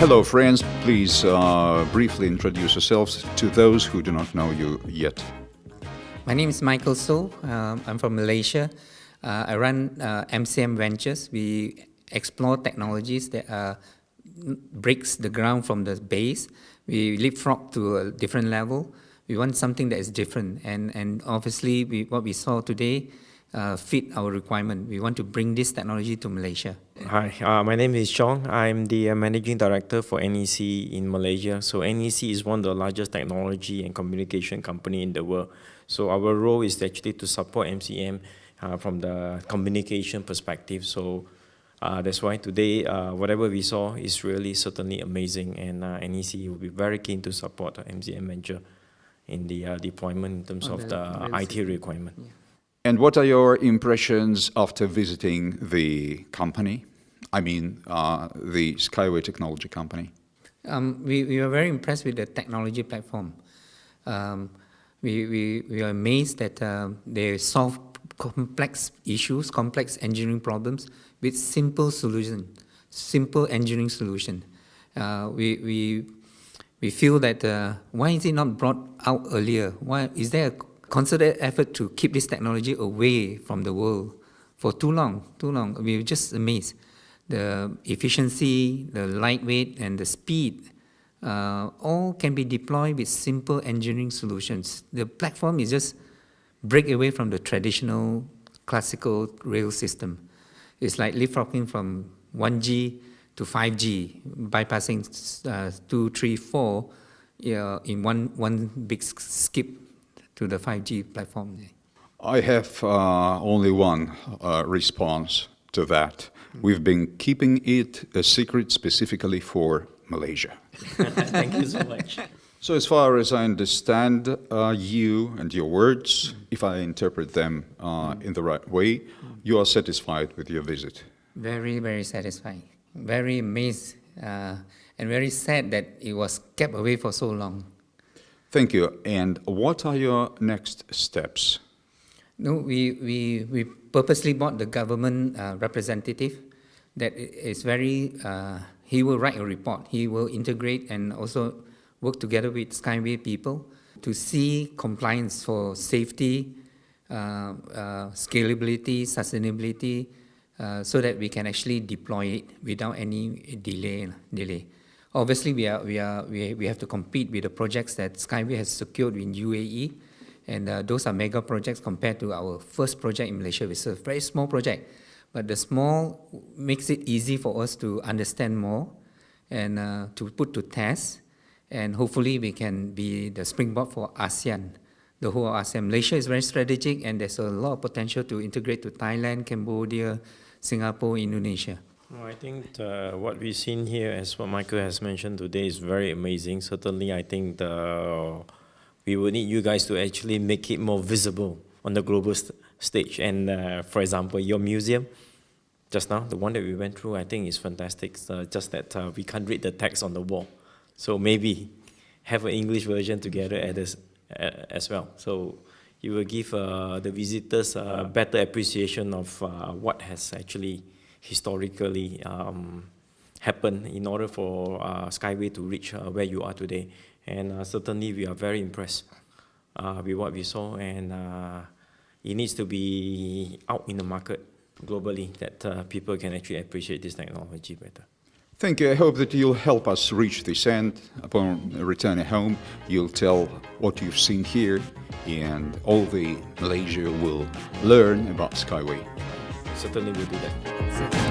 Hello, friends. Please uh, briefly introduce yourselves to those who do not know you yet. My name is Michael So. Um, I'm from Malaysia. Uh, I run uh, MCM Ventures. We explore technologies that uh, breaks the ground from the base. We leapfrog to a different level. We want something that is different. And, and obviously, we, what we saw today uh, fit our requirement. We want to bring this technology to Malaysia. Hi, uh, my name is Chong. I'm the uh, managing director for NEC in Malaysia. So NEC is one of the largest technology and communication company in the world. So our role is actually to support MCM uh, from the communication perspective. So uh, that's why today, uh, whatever we saw is really certainly amazing, and uh, NEC will be very keen to support MCM venture in the uh, deployment in terms of the, the IT requirement. Yeah. And what are your impressions after visiting the company? I mean, uh, the Skyway Technology Company. Um, we, we were very impressed with the technology platform. Um, we, we, we are amazed that uh, they solve complex issues, complex engineering problems with simple solution, simple engineering solution. Uh, we, we, we feel that uh, why is it not brought out earlier? Why is there a concerted effort to keep this technology away from the world for too long, too long. We were just amazed. The efficiency, the lightweight, and the speed uh, all can be deployed with simple engineering solutions. The platform is just break away from the traditional classical rail system. It's like leapfrogging from 1G to 5G, bypassing uh, 2, 3, 4 uh, in one, one big skip to the 5G platform? I have uh, only one uh, response to that. We've been keeping it a secret specifically for Malaysia. Thank you so much. So as far as I understand uh, you and your words, if I interpret them uh, in the right way, you are satisfied with your visit? Very, very satisfied. Very amazed uh, and very sad that it was kept away for so long. Thank you. And what are your next steps? No, we, we, we purposely bought the government uh, representative that is very, uh, he will write a report. He will integrate and also work together with Skyway people to see compliance for safety, uh, uh scalability, sustainability, uh, so that we can actually deploy it without any delay. delay. Obviously, we, are, we, are, we, we have to compete with the projects that Skyway has secured in UAE, and uh, those are mega projects compared to our first project in Malaysia, which is a very small project. But the small makes it easy for us to understand more and uh, to put to test, and hopefully we can be the springboard for ASEAN, the whole ASEAN. Malaysia is very strategic, and there's a lot of potential to integrate to Thailand, Cambodia, Singapore, Indonesia. I think what we've seen here, as what Michael has mentioned today, is very amazing. Certainly, I think the, we will need you guys to actually make it more visible on the global st stage. And uh, for example, your museum, just now, the one that we went through, I think is fantastic. Uh, just that uh, we can't read the text on the wall. So maybe have an English version together as, as well. So you will give uh, the visitors a better appreciation of uh, what has actually historically um, happened in order for uh, Skyway to reach uh, where you are today. And uh, certainly we are very impressed with what we saw and it needs to be out in the market globally that people can actually appreciate this technology better. Thank you. I hope that you'll help us reach this end. Upon returning home, you'll tell what you've seen here and all the Malaysia will learn about Skyway certainly will do that.